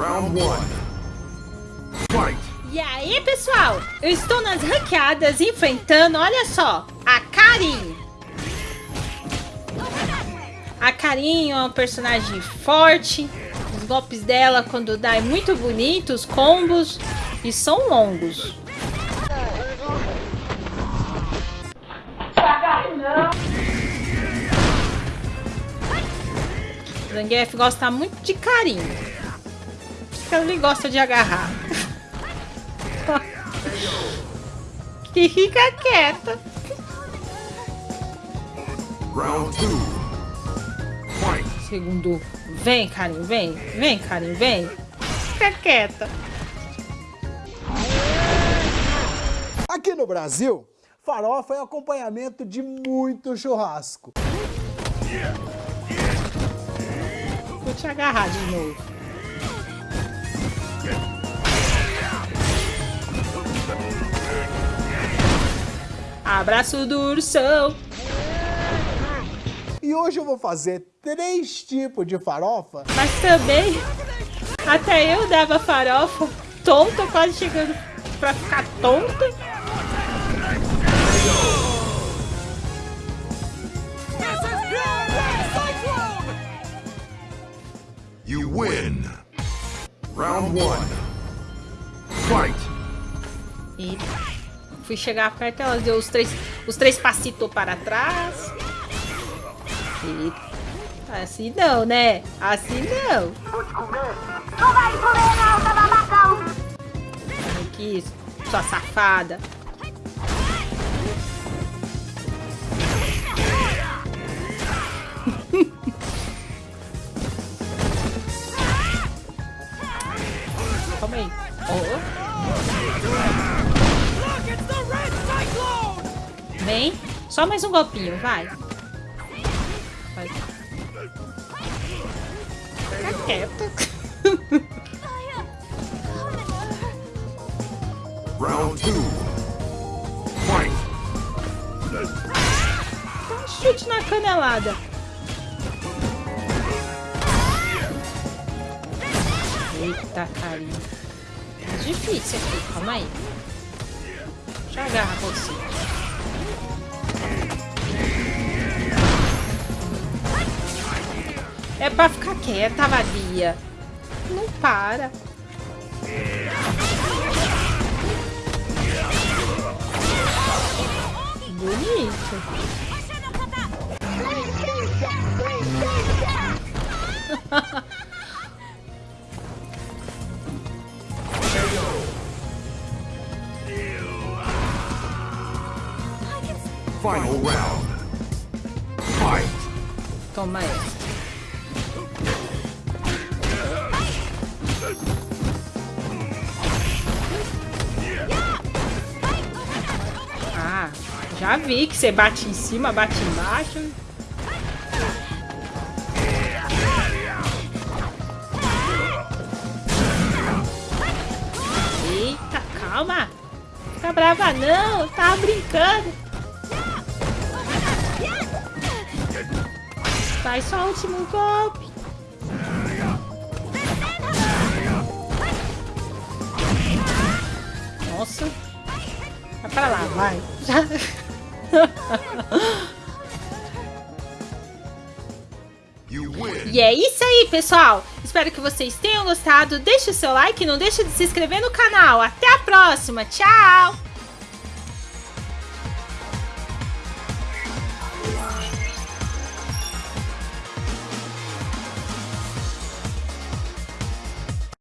Round one. Fight. E aí, pessoal? Eu estou nas ranqueadas enfrentando, olha só, a Karin. A Karin é uma personagem forte. Os golpes dela, quando dá, é muito bonito. Os combos. E são longos. Zangief gosta muito de carinho. Ele gosta de agarrar. e fica quieta. Round two. Fight. Segundo. Vem, carinho, vem. Vem, carinho, vem. Fica quieta. Aqui no Brasil, farofa é acompanhamento de muito churrasco. Vou te agarrar de novo. Abraço do ursão. E hoje eu vou fazer três tipos de farofa Mas também, até eu dava farofa tonta, quase chegando pra ficar tonta. You win. Round one. Fight. E fui chegar perto, ela deu os três, os três passitos para trás. E assim não, né? Assim não. Não vai comer não, babacão! Aqui, sua safada. Calma aí. Oh. Vem. Só mais um golpinho, vai. Vai. Fica quieto. Round two. Fight. Dá um chute na canelada. Eita, carinha. É difícil aqui, calma aí. Eu agarrar você. É pra ficar quieta, vadia. Não para. Bonito. Final round. Fight. Toma essa. Ah, já vi que você bate em cima, bate embaixo. Eita, calma. Fica brava não, tava brincando. Vai só o último golpe. Nossa. Vai pra lá, vai. Win. E é isso aí, pessoal. Espero que vocês tenham gostado. Deixe o seu like e não deixe de se inscrever no canal. Até a próxima. Tchau!